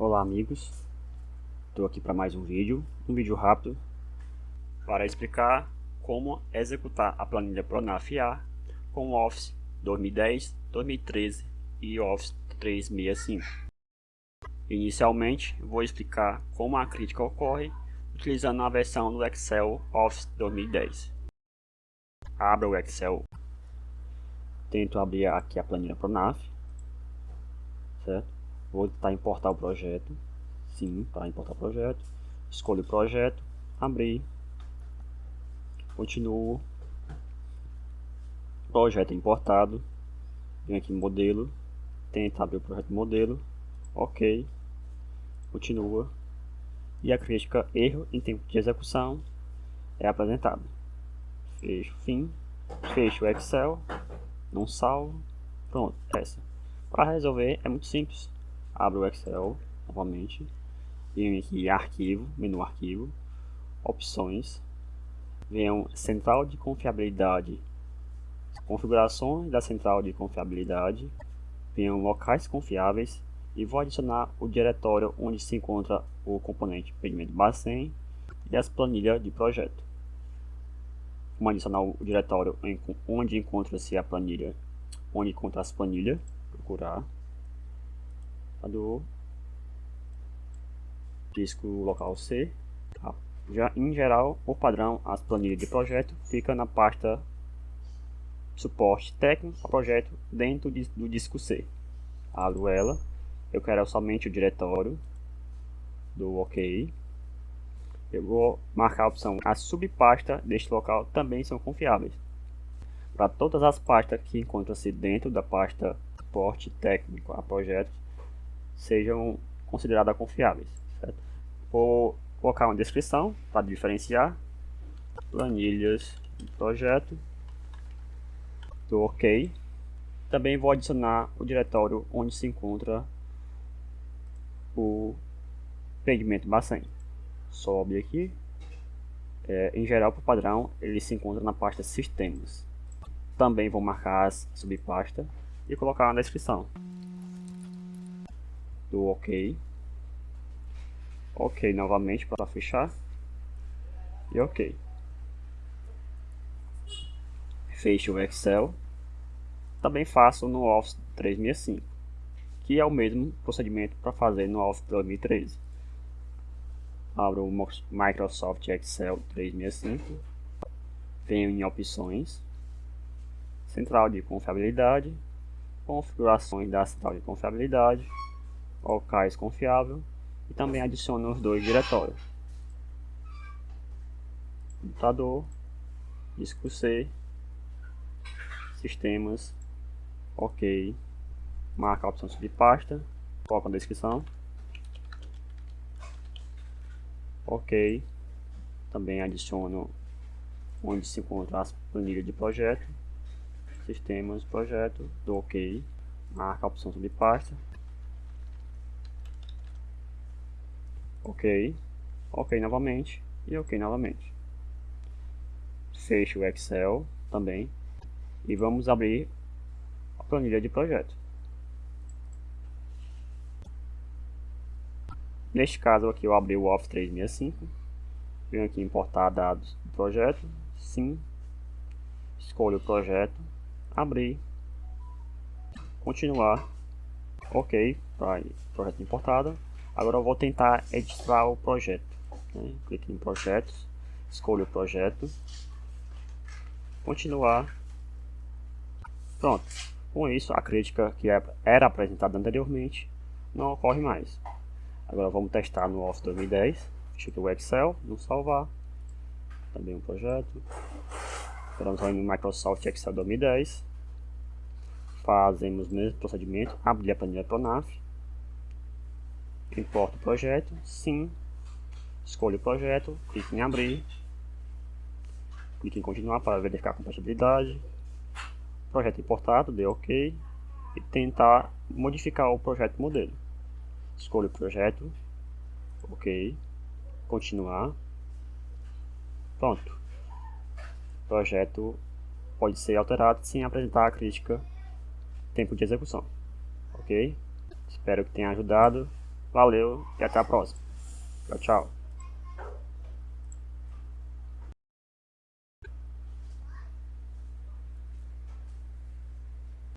Olá amigos, estou aqui para mais um vídeo, um vídeo rápido para explicar como executar a planilha Pronaf A com o Office 2010, 2013 e Office 365. Inicialmente vou explicar como a crítica ocorre utilizando a versão do Excel Office 2010. Abra o Excel, tento abrir aqui a planilha Pronaf, certo? Vou tentar importar o projeto. Sim, para importar o projeto. Escolho o projeto, abrir. Continuo. Projeto importado. Venho aqui em modelo. Tenta abrir o projeto modelo. Ok. Continua. E a crítica erro em tempo de execução é apresentada. Fecho fim. Fecho o Excel. Não salvo. Pronto, essa. Para resolver é muito simples abro o Excel novamente, venho aqui arquivo, menu arquivo, opções, venho central de confiabilidade, configurações da central de confiabilidade, venho locais confiáveis e vou adicionar o diretório onde se encontra o componente pedimento Bacen e as planilhas de projeto. Vamos adicionar o diretório onde encontra-se a planilha, onde encontra as planilhas, procurar do disco local C. Tá? Já em geral, o padrão, as planilhas de projeto fica na pasta suporte técnico projeto dentro de, do disco C. Abro ela, eu quero somente o diretório do OK. Eu vou marcar a opção as subpastas deste local também são confiáveis. Para todas as pastas que encontram-se dentro da pasta suporte técnico a projetos, sejam consideradas confiáveis. Certo? Vou colocar uma descrição para diferenciar planilhas do projeto do OK. Também vou adicionar o diretório onde se encontra o pigmento Bacen. Sobe aqui. É, em geral, por padrão, ele se encontra na pasta Sistemas. Também vou marcar as subpasta e colocar na descrição do OK. OK novamente para fechar. E OK. Fecho o Excel. Também faço no Office 365, que é o mesmo procedimento para fazer no Office 2013. Abro o Microsoft Excel 365, venho em opções, central de confiabilidade, configurações da central de confiabilidade, locais confiável e também adiciono os dois diretórios. Computador, disco C, sistemas, ok, marca a opção subpasta, coloca na descrição, ok, também adiciono onde se encontra as planilhas de projeto, sistemas, projeto, do ok, marca a opção subpasta, ok, ok novamente. E ok novamente. Fecho o Excel também. E vamos abrir a planilha de projeto. Neste caso aqui eu abri o Office 365, venho aqui importar dados do projeto, sim, escolho o projeto, abrir, continuar, ok, para projeto importado, Agora eu vou tentar editar o projeto. Né? Clique em projetos, escolho o projeto, continuar. Pronto. Com isso, a crítica que é, era apresentada anteriormente não ocorre mais. Agora vamos testar no Office 2010. Deixa aqui o Excel, não salvar. Também um projeto. Vamos no Microsoft Excel 2010. Fazemos o mesmo procedimento. Abrir a planilha Pronaf Importo o projeto, sim. Escolho o projeto, clique em abrir. Clique em continuar para verificar a compatibilidade. Projeto importado, dê OK. E tentar modificar o projeto modelo. Escolho o projeto, OK. Continuar. Pronto. O projeto pode ser alterado sem apresentar a crítica tempo de execução. Ok? Espero que tenha ajudado. Valeu e até a próxima. Tchau, tchau.